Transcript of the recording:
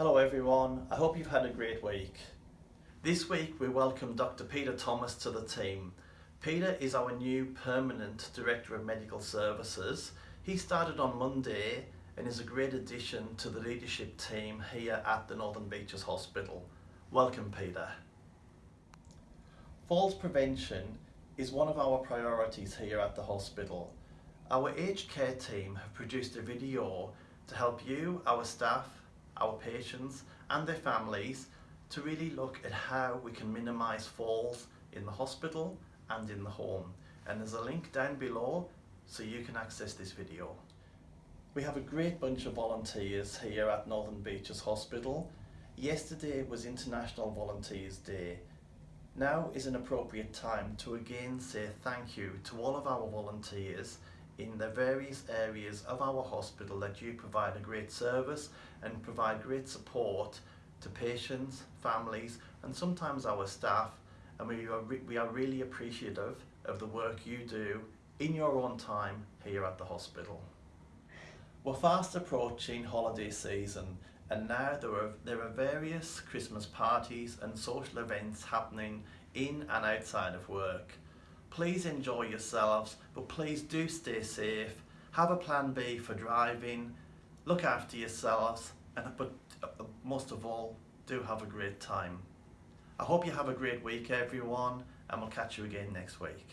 Hello everyone, I hope you've had a great week. This week we welcome Dr Peter Thomas to the team. Peter is our new permanent Director of Medical Services. He started on Monday and is a great addition to the leadership team here at the Northern Beaches Hospital. Welcome Peter. Falls prevention is one of our priorities here at the hospital. Our aged care team have produced a video to help you, our staff, our patients and their families to really look at how we can minimise falls in the hospital and in the home. And there's a link down below so you can access this video. We have a great bunch of volunteers here at Northern Beaches Hospital. Yesterday was International Volunteers Day. Now is an appropriate time to again say thank you to all of our volunteers in the various areas of our hospital that you provide a great service and provide great support to patients, families and sometimes our staff and we are, we are really appreciative of the work you do in your own time here at the hospital. We're fast approaching holiday season and now there are, there are various Christmas parties and social events happening in and outside of work. Please enjoy yourselves, but please do stay safe. Have a plan B for driving, look after yourselves, and but uh, most of all, do have a great time. I hope you have a great week everyone, and we'll catch you again next week.